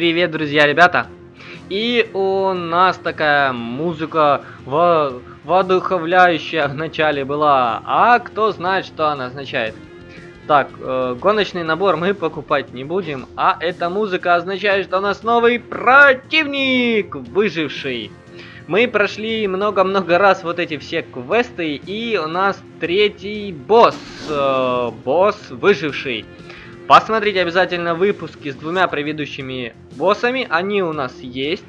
Привет, друзья, ребята! И у нас такая музыка во воодуховляющая в начале была. А кто знает, что она означает? Так, э, гоночный набор мы покупать не будем. А эта музыка означает, что у нас новый противник, выживший. Мы прошли много-много раз вот эти все квесты, и у нас третий босс, э, босс выживший. Посмотрите обязательно выпуски с двумя предыдущими боссами, они у нас есть.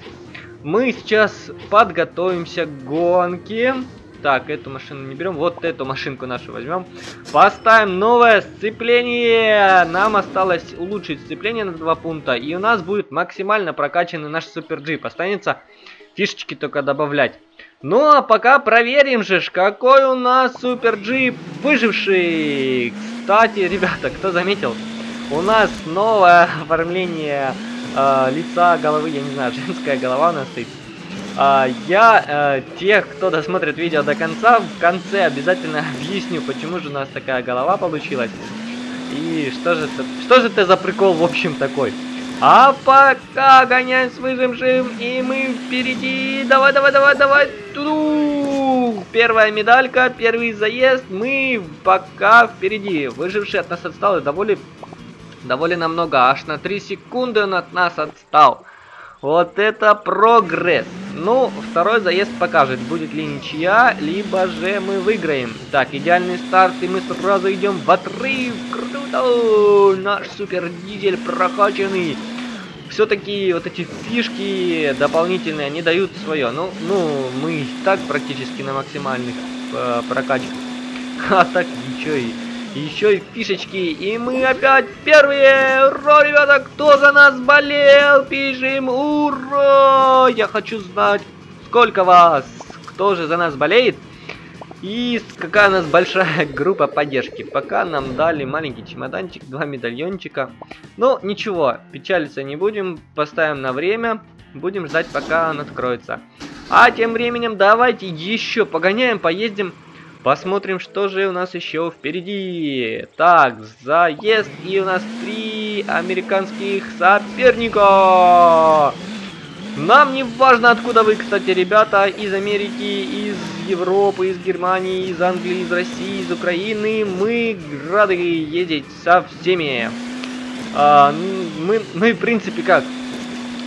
Мы сейчас подготовимся к гонке. Так, эту машину не берем, вот эту машинку нашу возьмем. Поставим новое сцепление. Нам осталось улучшить сцепление на два пункта. И у нас будет максимально прокачанный наш супер джип. Останется фишечки только добавлять. Ну а пока проверим же, какой у нас супер джип выживший. Кстати, ребята, кто заметил? У нас новое оформление э, лица, головы, я не знаю, женская голова у нас стоит. А, я э, тех, кто досмотрит видео до конца, в конце обязательно объясню, почему же у нас такая голова получилась. И что же что же это за прикол в общем такой. А пока гоняем с выжившим, и мы впереди. Давай, давай, давай, давай. Ту Первая медалька, первый заезд. Мы пока впереди. Выживший от нас отстал и довольно довольно много, аж на 3 секунды он от нас отстал. Вот это прогресс. Ну, второй заезд покажет, будет ли ничья, либо же мы выиграем. Так, идеальный старт, и мы сразу идем в отрыв. Круто! Наш супер дизель прокачанный. Все-таки вот эти фишки дополнительные, они дают свое. Ну, ну, мы так практически на максимальных э, прокачках. А так ничего и еще и фишечки. И мы опять первые. Ура, ребята, кто за нас болел? Пишем ура! Я хочу знать, сколько вас. Кто же за нас болеет? И какая у нас большая группа поддержки. Пока нам дали маленький чемоданчик, два медальончика. Но ничего, печалиться не будем. Поставим на время. Будем ждать, пока он откроется. А тем временем давайте еще погоняем, поездим Посмотрим, что же у нас еще впереди. Так, заезд. И у нас три американских соперника. Нам не важно, откуда вы, кстати, ребята. Из Америки, из Европы, из Германии, из Англии, из России, из Украины. Мы рады ездить со всеми. А, мы, мы, в принципе, как?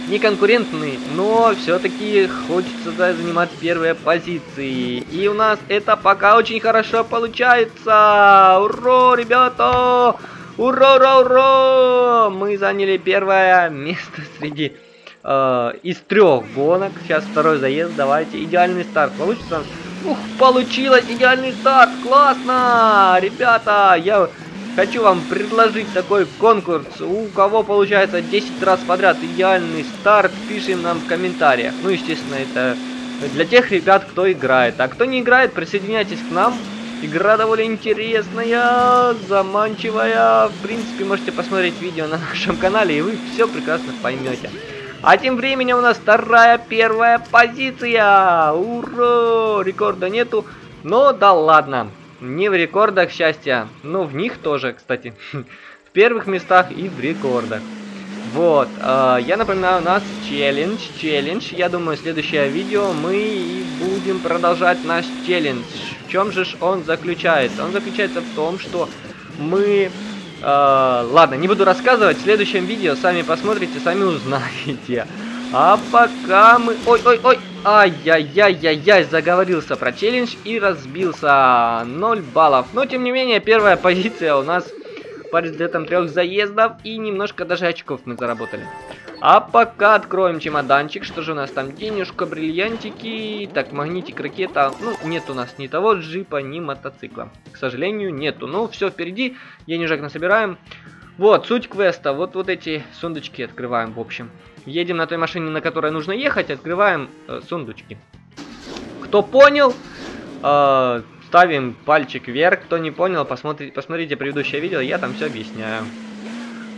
Не конкурентный, но все-таки хочется да, занимать первые позиции. И у нас это пока очень хорошо получается. Ура, ребята! Ура, ура, ура! Мы заняли первое место среди э, из трех гонок. Сейчас второй заезд, давайте. Идеальный старт получится. Ух, получилось идеальный старт, классно! Ребята, я Хочу вам предложить такой конкурс. У кого получается 10 раз подряд идеальный старт, пишем нам в комментариях. Ну, естественно, это для тех ребят, кто играет. А кто не играет, присоединяйтесь к нам. Игра довольно интересная, заманчивая. В принципе, можете посмотреть видео на нашем канале, и вы все прекрасно поймете. А тем временем у нас вторая, первая позиция. Ура! Рекорда нету. Но да ладно. Не в рекордах счастья, но в них тоже, кстати. в первых местах и в рекордах. Вот, э, я напоминаю, у нас челлендж, челлендж. Я думаю, следующее видео мы и будем продолжать наш челлендж. В чем же он заключается? Он заключается в том, что мы... Э, ладно, не буду рассказывать, в следующем видео сами посмотрите, сами узнаете. А пока мы... Ой-ой-ой! Ай-яй-яй-яй-яй, заговорился про челлендж и разбился. 0 баллов. Но, тем не менее, первая позиция у нас по результатам трех заездов. И немножко даже очков мы заработали. А пока откроем чемоданчик. Что же у нас там? Денежка, бриллиантики. Так, магнитик, ракета. Ну, нет у нас ни того джипа, ни мотоцикла. К сожалению, нету. Ну, все впереди. Денежек насобираем. Вот, суть квеста. Вот, вот эти сундучки открываем, в общем. Едем на той машине, на которой нужно ехать, открываем э, сундучки. Кто понял, э, ставим пальчик вверх. Кто не понял, посмотрите, посмотрите предыдущее видео, я там все объясняю.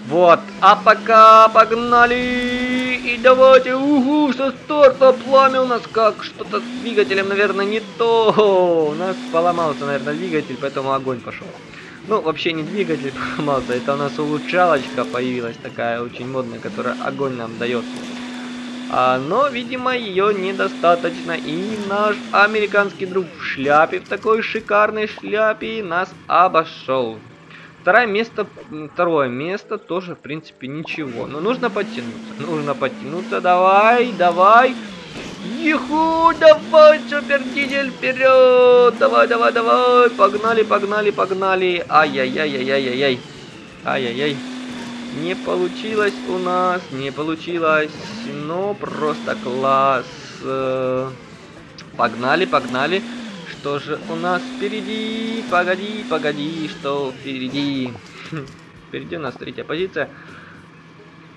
Вот, а пока погнали! И давайте, угу, со старта пламя у нас как? Что-то с двигателем, наверное, не то. У нас поломался, наверное, двигатель, поэтому огонь пошел. Ну, вообще не двигатель поломался, это у нас улучшалочка появилась такая очень модная, которая огонь нам дает. А, но, видимо, ее недостаточно. И наш американский друг в шляпе, в такой шикарной шляпе, нас обошел. Второе место, второе место тоже, в принципе, ничего. Но нужно подтянуться. Нужно подтянуться. Давай, давай. Еху, давай, супер дизель, вперед! Давай, давай, давай! Погнали, погнали, погнали! Ай-яй-яй-яй-яй-яй! Ай-яй-яй! Не получилось у нас, не получилось, но просто класс. Погнали, погнали. Что же у нас впереди? Погоди, погоди, что впереди? Впереди у нас третья позиция.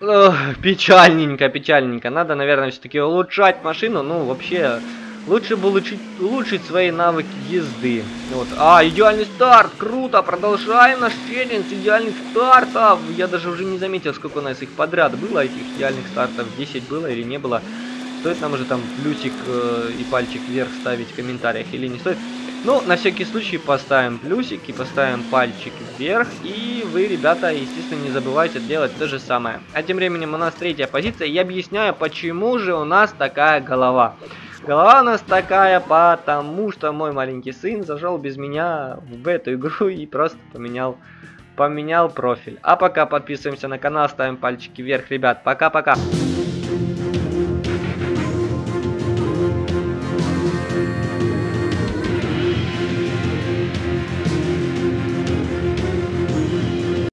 Ох, печальненько, печальненько. Надо, наверное, все-таки улучшать машину. Ну, вообще, Лучше бы улучшить, улучшить свои навыки езды. Вот. А, идеальный старт! Круто! Продолжаем наш челлендж идеальных стартов! Я даже уже не заметил, сколько у нас их подряд было, этих идеальных стартов. 10 было или не было. Стоит нам уже там плюсик э, и пальчик вверх ставить в комментариях или не стоит. Ну, на всякий случай поставим плюсик и поставим пальчик вверх. И вы, ребята, естественно, не забывайте делать то же самое. А тем временем у нас третья позиция. Я объясняю, почему же у нас такая голова. Голова у нас такая, потому что мой маленький сын зашел без меня в эту игру и просто поменял, поменял профиль. А пока подписываемся на канал, ставим пальчики вверх, ребят. Пока-пока.